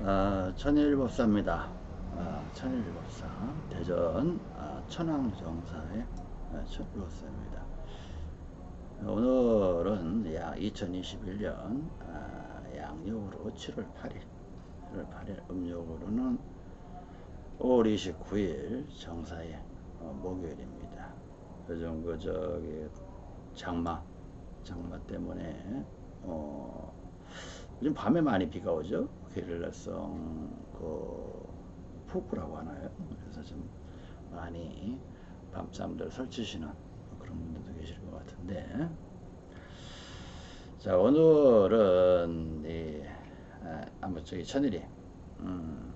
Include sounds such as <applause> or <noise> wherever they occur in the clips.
아, 천일법사입니다. 아, 천일법사 대전 아, 천왕정사의 아, 천일법사입니다. 오늘은 약 2021년 아, 양력으로 7월 8일 7월 8일 음력으로는 5월 29일 정사의 어, 목요일입니다. 요즘 그 저기 장마 장마 때문에 어, 요즘 밤에 많이 비가 오죠. 게릴라성 그 폭우라고 하나요? 그래서 좀 많이 밤잠들 설치시는 그런 분들도 계실 것 같은데 자 오늘은 이 아, 아무 저기 천일이 음,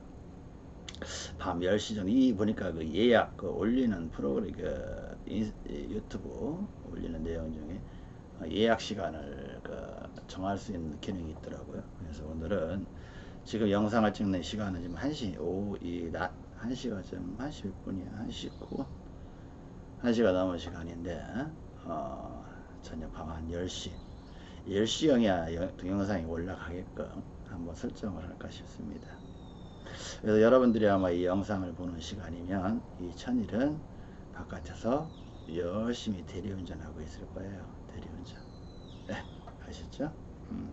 밤 10시 정도 이 보니까 그 예약 그 올리는 프로그램 그 인, 유튜브 올리는 내용 중에 예약 시간을 그 정할 수 있는 기능이 있더라고요. 그래서 오늘은 지금 영상을 찍는 시간은 지금 1시 오후 이 낮 1시가 지금 1시 몇 분이야? 1시 9분? 1시가 넘은 시간인데 어, 저녁 밤 한 10시 10시경이야 동영상이 올라가게끔 한번 설정을 할까 싶습니다. 그래서 여러분들이 아마 이 영상을 보는 시간이면 이 천일은 바깥에서 열심히 대리운전하고 있을 거예요. 대리운전. 네, 아셨죠? 음.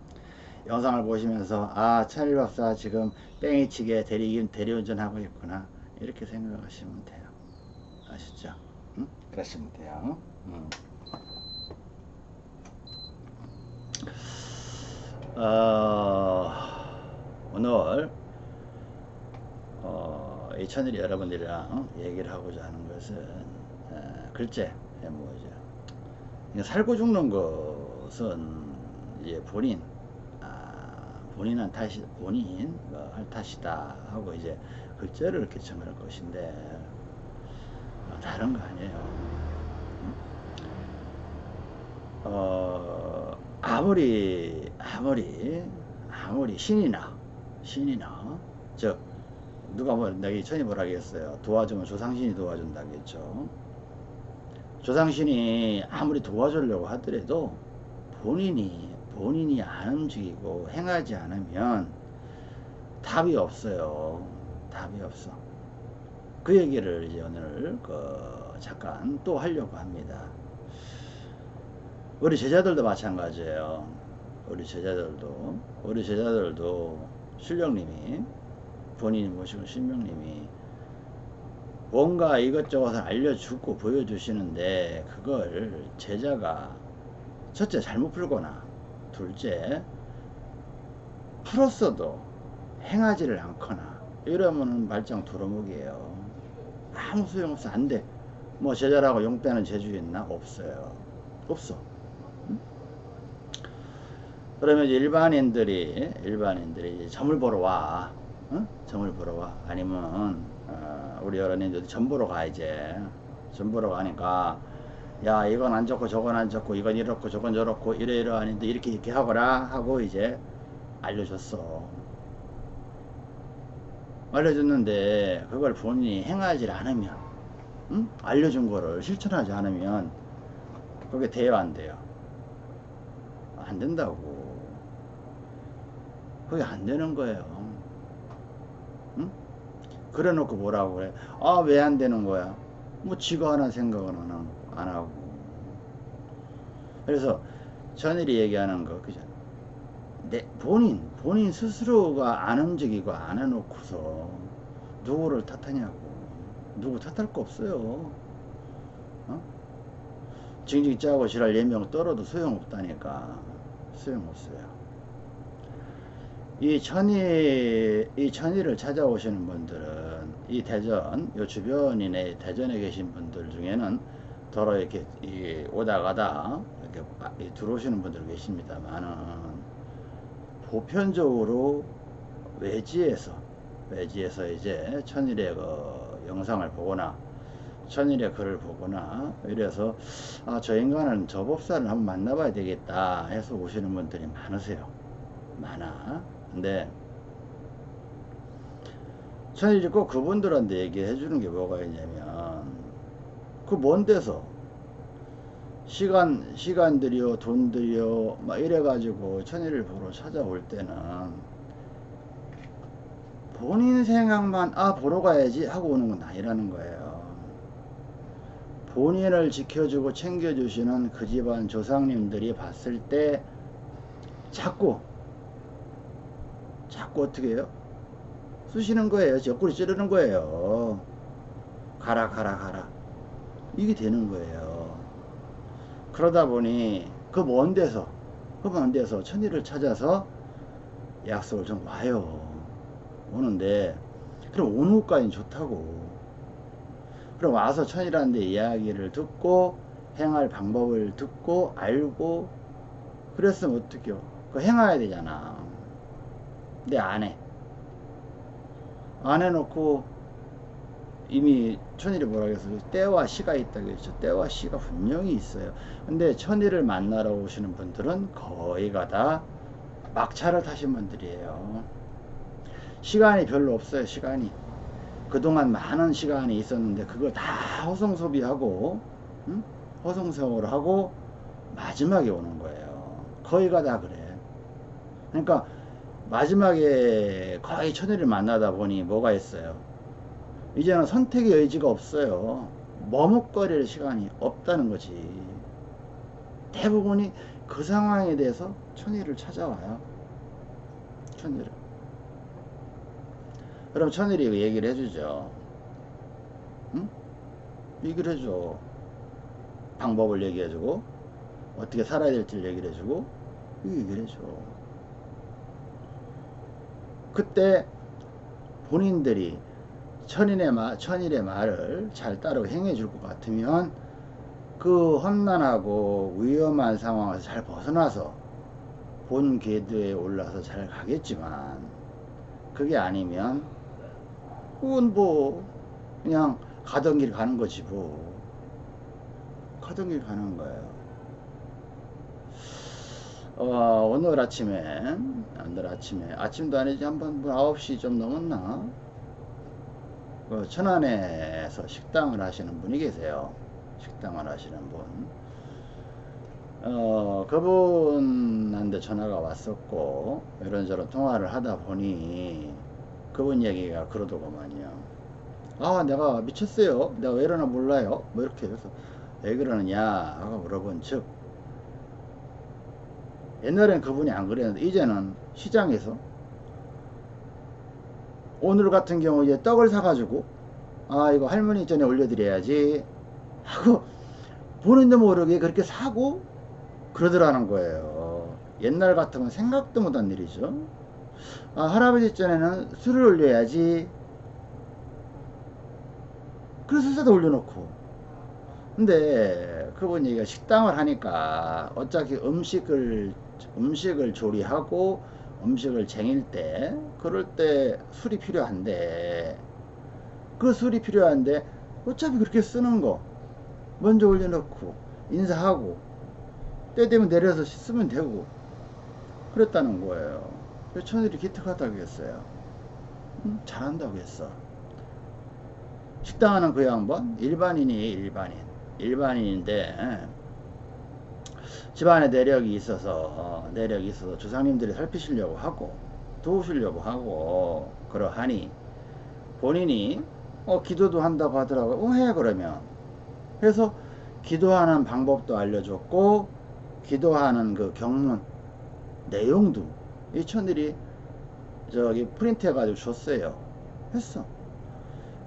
영상을 보시면서 아 천일 박사 지금 뺑이치게 대리, 대리운전 하고 있구나 이렇게 생각하시면 돼요. 아시죠? 음? 그러시면 돼요. 음. 어, 오늘 어, 이 천일이 여러분들이랑 얘기를 하고자 하는 것은 어, 글쎄 뭐죠 살고 죽는 것은 이제 본인 아, 본인한 탓이 본인 뭐, 할 탓이다 하고 이제 글자를 개청할 것인데 어, 다른 거 아니에요. 음? 어, 아무리 아무리 아무리 신이나 신이나 저 누가 뭐 내가 천이 뭐라 하겠어요 도와주면 조상신이 도와준다겠죠 조상신이 아무리 도와주려고 하더라도 본인이 본인이 안 움직이고 행하지 않으면 답이 없어요. 답이 없어. 그 얘기를 이제 오늘 그 잠깐 또 하려고 합니다. 우리 제자들도 마찬가지예요. 우리 제자들도 우리 제자들도 신령님이 본인이 모시고 신명님이 뭔가 이것저것을 알려주고 보여주시는데 그걸 제자가 첫째 잘못 풀거나 둘째 풀었어도 행하지를 않거나 이러면 말짱 도루묵이에요. 아무 소용없어. 안돼. 뭐 제자라고 용 빼는 재주 있나? 없어요. 없어. 응? 그러면 일반인들이 일반인들이 점을 보러 와. 응? 점을 보러 와. 아니면 어, 우리 어른이들 점 보러 가 이제. 점 보러 가니까 야 이건 안 좋고 저건 안 좋고 이건 이렇고 저건 저렇고 이래 이러하는데 이렇게 이렇게 하거라 하고 이제 알려줬어. 알려줬는데 그걸 본인이 행하지 않으면 응? 알려준 거를 실천하지 않으면 그게 돼요 안 돼요. 안 된다고. 그게 안 되는 거예요. 응? 그래 놓고 뭐라고 그래? 아 왜 안 되는 거야? 뭐 지가 하나 생각은 안 하고. 그래서 전일이 얘기하는 거 그죠? 내 본인 본인 스스로가 안 움직이고 안 해놓고서 누구를 탓하냐고. 누구 탓할 거 없어요. 어? 징징 짜고 지랄 예명 떨어도 소용없다니까. 소용없어요. 이 천이 이 천이를 찾아오시는 분들은 이 대전 요 주변이네 대전에 계신 분들 중에는 더러 이렇게 오다 가다 이렇게 들어오시는 분들 계십니다만은 보편적으로 외지에서 외지에서 이제 천일의 그 영상을 보거나 천일의 글을 보거나 이래서 아, 저 인간은 저 법사를 한번 만나봐야 되겠다 해서 오시는 분들이 많으세요. 많아. 근데 천일이 꼭 그분들한테 얘기해 주는 게 뭐가 있냐면 그 먼 데서 시간 시간 들여 돈 들여 막 이래 가지고 천일을 보러 찾아올 때는 본인 생각만 아 보러 가야지 하고 오는 건 아니라는 거예요. 본인을 지켜주고 챙겨주시는 그 집안 조상님들이 봤을 때 자꾸 자꾸 어떻게 해요? 쑤시는 거예요. 옆구리 찌르는 거예요. 가라 가라 가라 이게 되는 거예요. 그러다 보니 그 먼 데서 그 먼 데서 천일을 찾아서 약속을 좀 와요. 오는데 그럼 오는 것까지는 좋다고. 그럼 와서 천이라는 데 이야기를 듣고 행할 방법을 듣고 알고 그랬으면 어떡해요? 그 행해야 되잖아. 근데 안 해. 안 해놓고 이미 천일이 뭐라 그랬어 때와 시가 있다 그랬죠. 때와 시가 분명히 있어요. 근데 천일을 만나러 오시는 분들은 거의가 다 막차를 타신 분들이에요. 시간이 별로 없어요 시간이. 그동안 많은 시간이 있었는데 그걸 다 허송 소비하고 응? 허송세월을 하고 마지막에 오는 거예요. 거의가 다 그래. 그러니까 마지막에 거의 천일을 만나다 보니 뭐가 있어요 이제는 선택의 여지가 없어요 머뭇거릴 시간이 없다는 거지 대부분이 그 상황에 대해서 천일을 찾아와요 천일을 그럼 천일이 그 얘기를 해주죠. 응? 얘기를 해줘. 방법을 얘기해주고, 어떻게 살아야 될지를 얘기를 해주고, 얘기를 해줘. 그때 본인들이 천인의 말, 천일의 말을 잘 따르고 행해 줄 것 같으면 그 험난하고 위험한 상황에서 잘 벗어나서 본 궤도에 올라서 잘 가겠지만 그게 아니면 그건 뭐 그냥 가던 길 가는 거지 뭐. 가던 길 가는 거예요 어, 오늘 아침에 오늘 아침에 아침도 아니지 한번 뭐 9시 좀 넘었나 그 천안에서 식당을 하시는 분이 계세요 식당을 하시는 분 어, 그분한테 전화가 왔었고 이런저런 통화를 하다 보니 그분 얘기가 그러더구만요. 아, 내가 미쳤어요. 내가 왜 이러나 몰라요. 뭐 이렇게 해서 왜 그러느냐 하고 물어본 즉 옛날엔 그분이 안 그랬는데 이제는 시장에서 오늘 같은 경우 이제 떡을 사가지고 아 이거 할머니 전에 올려드려야지 하고 보는데 모르게 그렇게 사고 그러더라는 거예요. 옛날 같으면 생각도 못한 일이죠. 아, 할아버지 전에는 술을 올려야지. 그래서 술도 올려놓고. 근데 그분 얘기가 식당을 하니까 어차피 음식을 음식을 조리하고 음식을 쟁일 때 그럴 때 술이 필요한데 그 술이 필요한데 어차피 그렇게 쓰는 거 먼저 올려놓고 인사하고 때 되면 내려서 쓰면 되고 그랬다는 거예요. 천일이 기특하다고 했어요. 응? 잘한다고 했어. 식당 하는 그 양반 일반인이 일반인 일반인인데 집안에 내력이 있어서 어, 내력이 있어서 조상님들이 살피시려고 하고 도우시려고 하고 그러하니 본인이 어, 기도도 한다고 하더라고요. 어, 해 그러면 그래서 기도하는 방법도 알려줬고 기도하는 그 경문 내용도 이 천일이 저기 프린트 해가지고 줬어요. 했어.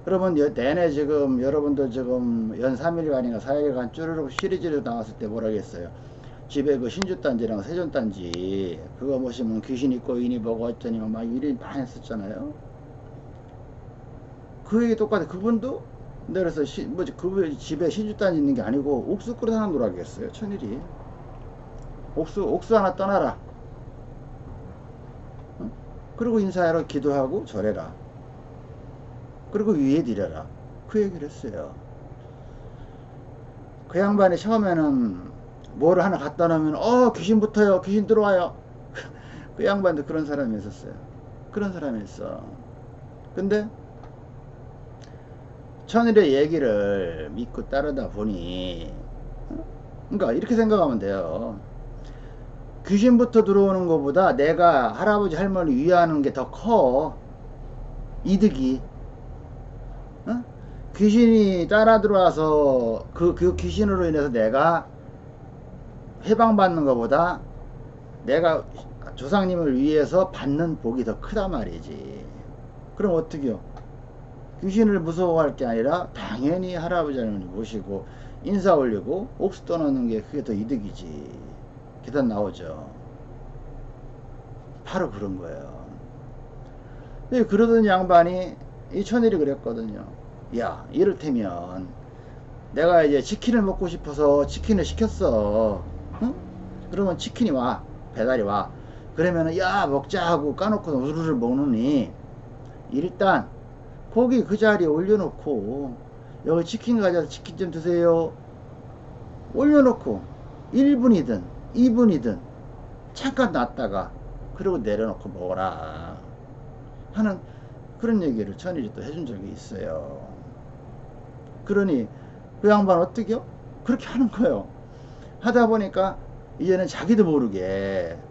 여러분 내내 지금 여러분들 지금 연 3일간인가 4일간 쭈르륵 시리즈로 나왔을 때 뭐라 했어요. 집에 그 신주단지랑 세존단지 그거 보시면 귀신 있고 인이 보고 어쩌니 막 일이 많이 했었잖아요. 그 얘기 똑같아. 그분도 내려서 시, 뭐지 그 집에 신주단지 있는 게 아니고 옥수 끓여 하나 놀아겠어요. 천일이. 옥수 옥수 하나 떠나라. 그리고 인사하러 기도하고 절해라. 그리고 위에 드려라. 그 얘기를 했어요. 그 양반이 처음에는 뭐를 하나 갖다 놓으면 어 귀신 붙어요. 귀신 들어와요. <laughs> 그 양반도 그런 사람이 있었어요. 그런 사람이 있어. 근데 천일의 얘기를 믿고 따르다 보니 그러니까 이렇게 생각하면 돼요. 귀신부터 들어오는 것보다 내가 할아버지 할머니 위하는 게 더 커. 이득이. 어? 귀신이 따라 들어와서 그, 그 귀신으로 인해서 내가 해방받는 것보다 내가 조상님을 위해서 받는 복이 더 크단 말이지. 그럼 어떻게요? 귀신을 무서워할 게 아니라 당연히 할아버지 할머니 모시고 인사 올리고 옥수 떠나는 게 그게 더 이득이지. 계단 나오죠. 바로 그런 거예요. 근데 그러던 양반이 이 천일이 그랬거든요. 야, 이를테면 내가 이제 치킨을 먹고 싶어서 치킨을 시켰어. 응? 그러면 치킨이 와. 배달이 와. 그러면은 야 먹자 하고 까놓고 우르르 먹느니 일단 고기 그 자리에 올려놓고 여기 치킨 가져서 치킨 좀 드세요. 올려놓고 1분이든 2분이든 잠깐 놨다가 그리고 내려놓고 먹어라 하는 그런 얘기를 천일이 또 해준 적이 있어요. 그러니 그 양반 어떻게요? 그렇게 하는 거예요. 하다 보니까 이제는 자기도 모르게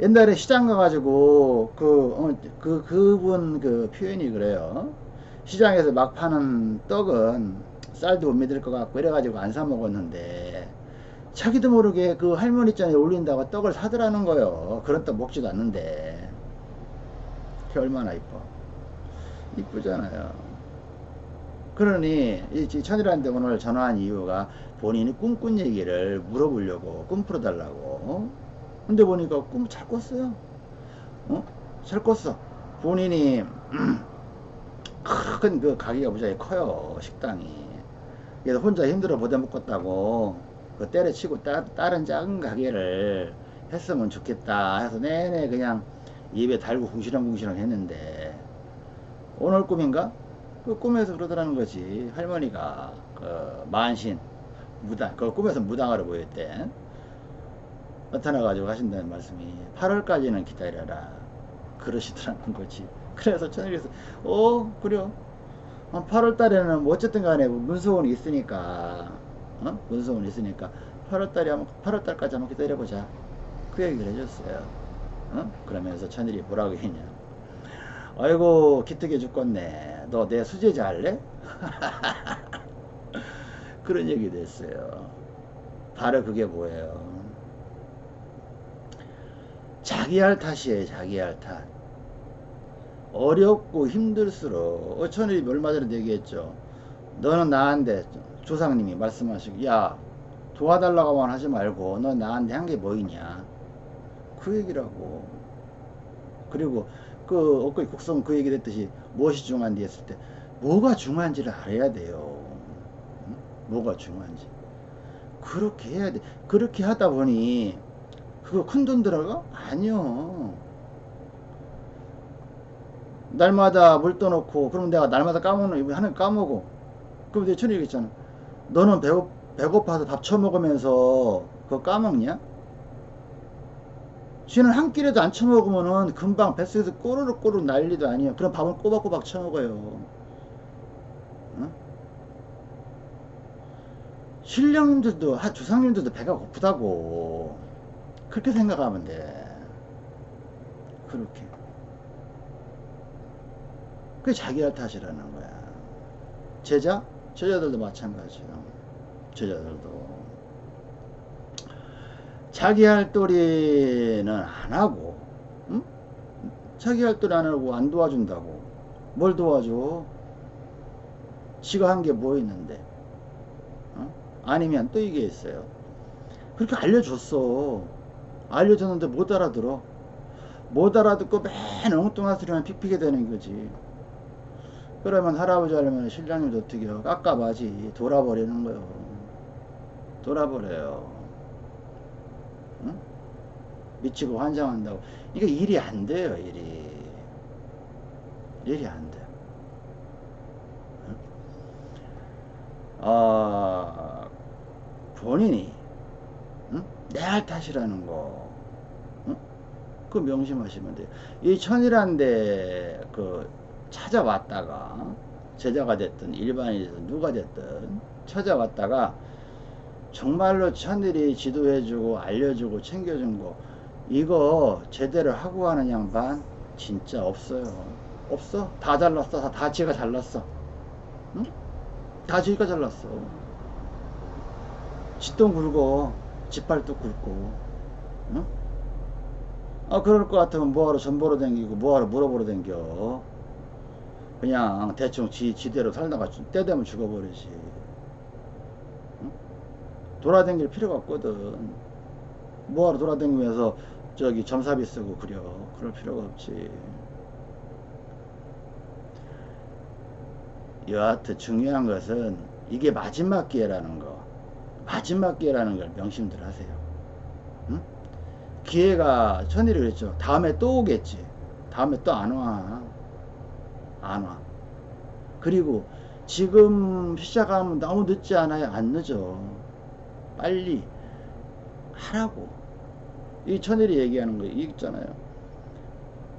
옛날에 시장 가가지고 그, 어, 그, 그분 그 표현이 그래요. 시장에서 막 파는 떡은 쌀도 못 믿을 것 같고 이래가지고 안 사 먹었는데 자기도 모르게 그 할머니 잔에 올린다고 떡을 사더라는 거예요. 그런 떡 먹지도 않는데. 그게 얼마나 이뻐. 이쁘잖아요. 그러니 이 천이라는데 오늘 전화한 이유가 본인이 꿈꾼 얘기를 물어보려고 꿈 풀어달라고. 근데 보니까 꿈 잘 꿨어요. 어? 잘 꿨어. 본인이 <clears throat> 큰 그 가게가 무지하게 커요 식당이. 그래서 혼자 힘들어 보다 먹겠다고 그 때려치고 따, 다른 작은 가게를 했으면 좋겠다 해서 내내 그냥 입에 달고 궁시렁궁시렁 했는데. 오늘 꿈인가? 그 꿈에서 그러더라는 거지. 할머니가 그 만신 무당 그 꿈에서 무당으로 보였대. 나타나 가지고 하신다는 말씀이 8월까지는 기다려라. 그러시더라는 거지. 그래서 천일에서 어 그래요. 8월 달에는 뭐 어쨌든 간에 문서원이 있으니까 어? 문서원이 있으니까 8월 달에 한번 8월 달까지 한번 기다려보자. 그 얘기를 해줬어요. 어? 그러면서 천일이 뭐라고 했냐 아이고 기특해 죽겠네. 너 내 수제자 할래? <laughs> 그런 얘기도 했어요. 바로 그게 뭐예요? 자기 할 탓이에요 자기 할 탓. 어렵고 힘들수록 어, 천일이 얼마 전에 얘기했죠? 너는 나한테 조상님이 말씀하시고 야 도와달라고만 하지 말고 너 나한테 한 게 뭐 있냐? 그 얘기라고. 그리고 그 엊그제 국성 그 얘기 됐듯이 무엇이 중요한지 했을 때 뭐가 중요한지를 알아야 돼요 응? 뭐가 중요한지 그렇게 해야 돼 그렇게 하다 보니 그거 큰 돈 들어가? 아니요 날마다 물 떠놓고 그럼 내가 날마다 까먹는 하는 까먹어 그럼 내 천이 얘기했잖아 너는 배고, 배고파서 밥 처먹으면서 그거 까먹냐? 쥐는 한 끼라도 안 처먹으면은 금방 뱃속에서 꼬르륵 꼬르륵 난리도 아니에요. 그럼 밥은 꼬박꼬박 처먹어요. 어? 신령님들도, 조상님들도 배가 고프다고. 그렇게 생각하면 돼. 그렇게. 그게 자기 할 탓이라는 거야. 제자? 제자들도 마찬가지예요. 제자들도. 자기 할 도리는 안 하고, 응? 자기 할 도리 안 하고 안 도와준다고. 뭘 도와줘? 지가 한 게 뭐 있는데? 어? 아니면 또 이게 있어요. 그렇게 알려줬어. 알려줬는데 못 알아들어. 못 알아듣고 맨 엉뚱한 소리만 픽픽이 되는 거지. 그러면 할아버지 할머니 신랑님도 어떻게 해요? 깝깝하지. 돌아버리는 거요. 돌아버려요. 응? 미치고 환장한다고. 이게 일이 안 돼요, 일이. 일이 안 돼. 응? 아, 본인이, 응? 내할 탓이라는 거. 응? 그 명심하시면 돼요. 이 천이란데, 그, 찾아왔다가, 제자가 됐든, 일반인이 됐든, 누가 됐든, 찾아왔다가, 정말로 천일이 지도해주고 알려주고 챙겨준 거 이거 제대로 하고 가는 양반 진짜 없어요. 없어? 다 잘났어. 다, 다 지가 잘났어. 응? 다 지가 잘났어. 짓돈 굴고 짓발도 굴고. 응? 아 그럴 것 같으면 뭐하러 전보러 댕기고 뭐하러 물어보러 댕겨? 그냥 대충 지, 지대로 살다가 때 되면 죽어버리지. 응? 돌아댕길 필요가 없거든. 뭐하러 돌아댕기면서 저기 점사비 쓰고 그려. 그럴 필요가 없지. 여하튼 중요한 것은 이게 마지막 기회라는 거. 마지막 기회라는 걸 명심들 하세요. 응? 기회가 천일이 그랬죠. 다음에 또 오겠지. 다음에 또 안 와. 안 와. 그리고 지금 시작하면 너무 늦지 않아요? 안 늦어. 빨리 하라고 이 천일이 얘기하는 거 있잖아요.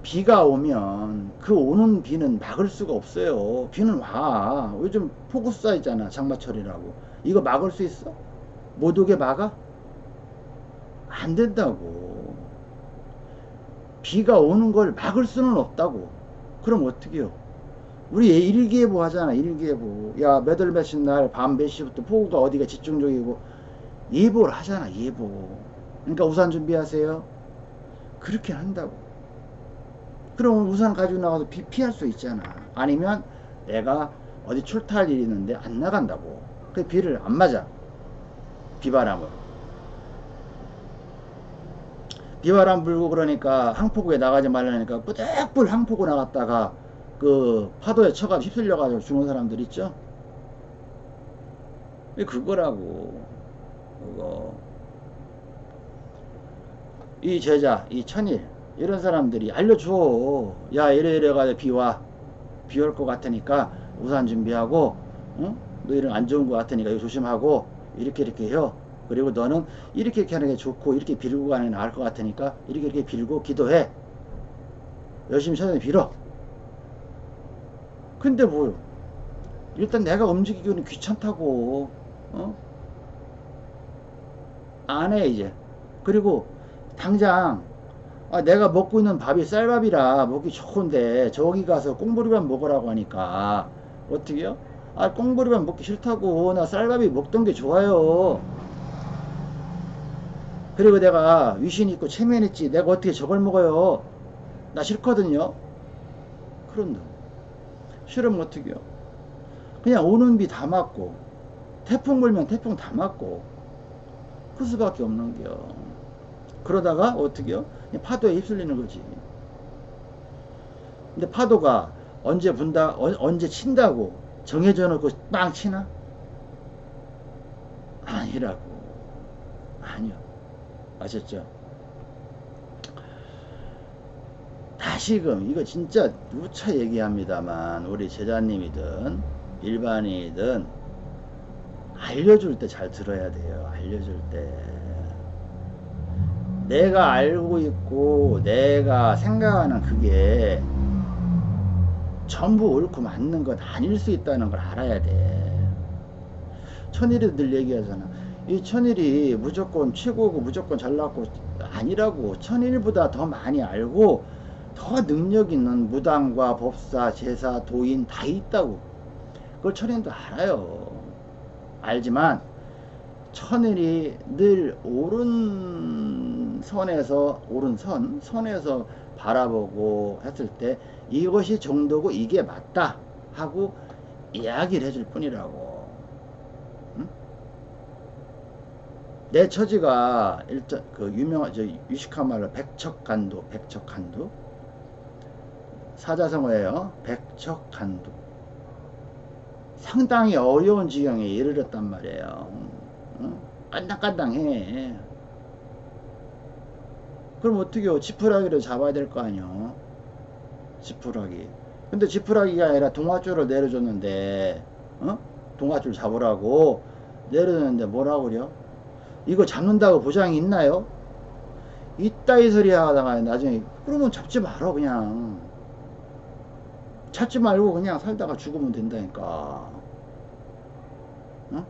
비가 오면 그 오는 비는 막을 수가 없어요. 비는 와. 요즘 폭우 쌓이잖아 장마철이라고. 이거 막을 수 있어? 못 오게 막아? 안 된다고. 비가 오는 걸 막을 수는 없다고. 그럼 어떻게 해요? 우리 일기예보 하잖아 일기예보. 야 몇 월 몇십 날 밤 몇 시부터 폭우가 어디가 집중적이고. 예보를 하잖아 예보 그러니까 우산 준비하세요. 그렇게 한다고. 그럼 우산 가지고 나가서 비 피할 수 있잖아. 아니면 내가 어디 출타할 일이 있는데 안 나간다고. 그 비를 안 맞아. 비바람으로. 비바람 불고 그러니까 항포구에 나가지 말라니까 뿌득불 항포구 나갔다가 그 파도에 쳐가 휩쓸려 가지고 죽는 사람들 있죠? 그거라고. 그거 이 제자 이 천일 이런 사람들이 알려줘. 야 이래 이래 가지고 비와. 비 올 것 같으니까 우산 준비하고 응? 너 이런 안 좋은 것 같으니까 이거 조심하고 이렇게 이렇게 해요. 그리고 너는 이렇게 이렇게 하는 게 좋고 이렇게 빌고 가는 게 나을 것 같으니까 이렇게 이렇게 빌고 기도해. 열심히 천일 빌어. 근데 뭐 일단 내가 움직이기는 귀찮다고 어? 안 해 이제. 그리고 당장 아, 내가 먹고 있는 밥이 쌀밥이라 먹기 좋은데 저기 가서 꽁보리밥 먹으라고 하니까 어떻게요? 아 꽁보리밥 먹기 싫다고 나 쌀밥이 먹던 게 좋아요. 그리고 내가 위신 있고 체면 있지 내가 어떻게 저걸 먹어요? 나 싫거든요. 그런다. 싫으면 어떻게요? 그냥 오는 비 다 맞고 태풍 불면 태풍 다 맞고 그 수밖에 없는겨 그러다가 어떻게요? 파도에 휩쓸리는 거지. 근데 파도가 언제 분다 어, 언제 친다고 정해져 놓고 빵 치나? 아니라고. 아니요. 아셨죠? 다시금 이거 진짜 누차 얘기합니다만 우리 제자님이든 일반인이든 알려줄 때 잘 들어야 돼요. 알려줄 때 내가 알고 있고 내가 생각하는 그게 전부 옳고 맞는 건 아닐 수 있다는 걸 알아야 돼. 천일이 늘 얘기하잖아. 이 천일이 무조건 최고고 무조건 잘났고 아니라고 천일보다 더 많이 알고 더 능력 있는 무당과 법사 제사 도인 다 있다고. 그걸 천일도 알아요. 알지만 천일이 늘 옳은 선에서 옳은 선 선에서 바라보고 했을 때 이것이 정도고 이게 맞다 하고 이야기를 해줄 뿐이라고. 응? 내 처지가 일단 그 유명한 저 유식한 말로 백척간도 백척간도 사자성어예요. 백척간도 상당히 어려운 지경에 이르렀단 말이에요 응? 깐당깐당해 그럼 어떻게 요? 지푸라기를 잡아야 될 거 아니요? 지푸라기. 근데 지푸라기가 아니라 동화줄을 내려줬는데 어? 동화줄 잡으라고 내려줬는데 뭐라고 그래요? 이거 잡는다고 보장이 있나요? 있다 이 소리 하다가 나중에 그러면 잡지 말어 그냥. 찾지 말고 그냥 살다가 죽으면 된다니까. 어?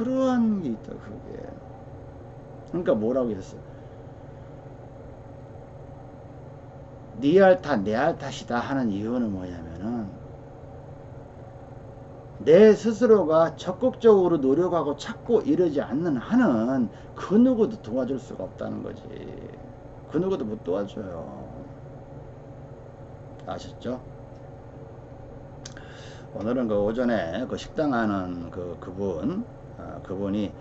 그러한 게 있다 그게 그러니까 뭐라고 했어 니알 탓, 내알 탓이다 하는 이유는 뭐냐면은 내 스스로가 적극적으로 노력하고 찾고 이러지 않는 한은 그 누구도 도와줄 수가 없다는 거지. 그 누구도 못 도와줘요. 아셨죠? 오늘은 그 오전에 그 식당 하는 그 그분, 아, 그분이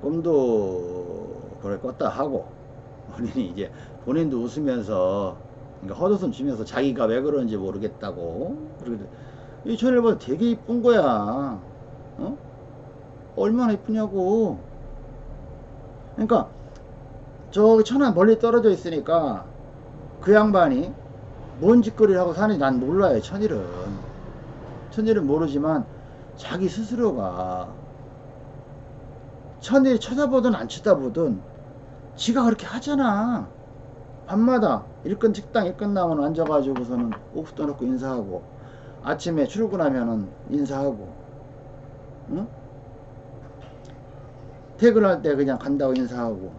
꿈도 그걸 꿨다 하고 본인이 이제 본인도 웃으면서 그러니까 헛웃음 치면서 자기가 왜 그런지 모르겠다고 이 천일보다 되게 이쁜 거야. 어? 얼마나 이쁘냐고. 그러니까 저기 천안 멀리 떨어져 있으니까 그 양반이 뭔 짓거리를 하고 사는지 난 몰라요 천일은. 천일은 모르지만 자기 스스로가 천일이 쳐다보든 안 쳐다보든 지가 그렇게 하잖아. 밤마다 일끝 식당 일 끝나면 앉아가지고서는 오프 떠놓고 인사하고 아침에 출근하면은 인사하고 응? 퇴근할 때 그냥 간다고 인사하고.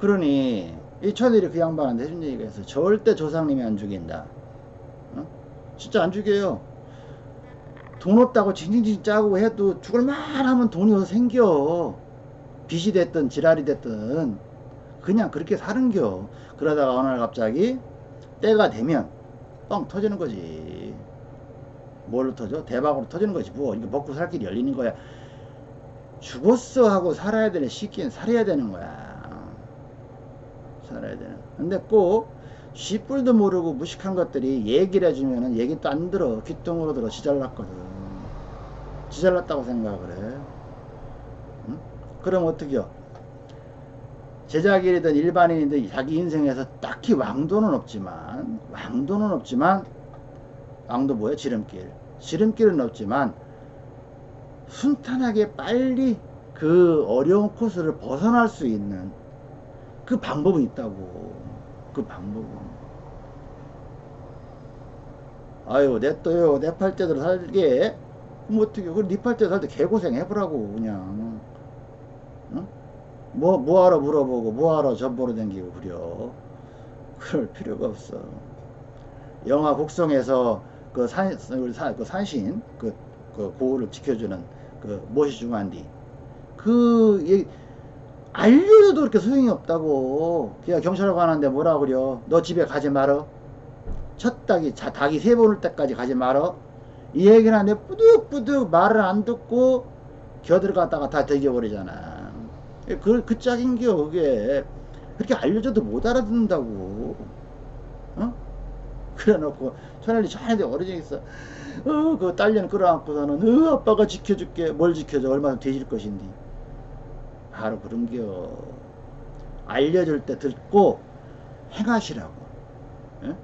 그러니 이 천일이 그 양반한테 해준 얘기가 있어. 절대 조상님이 안 죽인다. 어? 진짜 안 죽여요 돈 없다고 징징징 짜고 해도 죽을 만 하면 돈이 어디서 생겨. 빚이 됐든 지랄이 됐든 그냥 그렇게 사는겨. 그러다가 어느 날 갑자기 때가 되면 뻥 터지는 거지. 뭘로 터져? 대박으로 터지는 거지 뭐 이거 먹고 살 길이 열리는 거야. 죽었어 하고 살아야 되는 시기엔 살아야 되는 거야. 살아야 되는. 근데 꼭 쥐뿔도 모르고 무식한 것들이 얘기를 해주면은 얘기 또 안 들어. 귓등으로 들어. 지잘났거든. 지잘났다고 생각을 해. 응? 그럼 어떻게요 제자길이든 일반인이든 자기 인생에서 딱히 왕도는 없지만 왕도는 없지만 왕도 뭐야 지름길. 지름길은 없지만 순탄하게 빨리 그 어려운 코스를 벗어날 수 있는 그 방법은 있다고. 그 방법은 아유 냅둬요 내 팔자대로 살게. 그럼 어떻게 그럼 네 팔자대로 살때 개고생 해보라고 그냥. 응? 뭐 뭐하러 물어보고 뭐하러 전보로 댕기고 그려. 그럴 필요가 없어. 영화 곡성에서 그 산, 그 산신 그, 그 고을을 지켜주는 그 무엇이 중요한디. 그 얘기 알려줘도 그렇게 소용이 없다고. 그냥 경찰하고 하는데 뭐라 그려? 너 집에 가지 말어 첫 닭이 자, 닭이 세 번올 때까지 가지 말어. 이 얘기는 하는데 뿌득뿌득 말을 안 듣고 겨들어갔다가 다 되겨버리잖아. 그, 그 짝인겨 그게 그렇게 알려줘도 못 알아듣는다고. 어? 그래 놓고 천연이 천연이 어려져 있어. 어, 그 딸년 끌어안고서는 어, 아빠가 지켜줄게. 뭘 지켜줘? 얼마나 돼질 것인데. 바로 그런겨 알려줄 때 듣고 행하시라고. 에?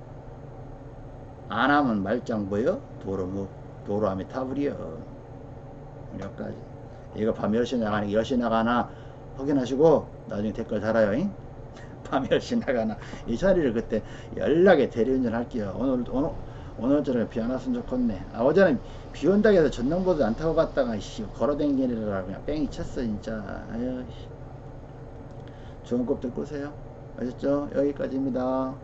안 하면 말짱 보여 도로 뭐 도로함이 타버려 여기까지. 이거 밤 10시 나가나 10시 나가나 확인하시고 나중에 댓글 달아요 잉? <laughs> 밤 10시 나가나. 이 자리를 그때 연락에 대리운전 할게요. 오늘 오늘 오늘처럼 비안 왔으면 좋겠네. 아 어제는 비 온다고 해서 전남보도 안 타고 갔다가 씨 걸어댕기느라 그냥 뺑이 쳤어 진짜. 아유 씨. 좋은 꼽들 꾸세요. 아셨죠? 여기까지입니다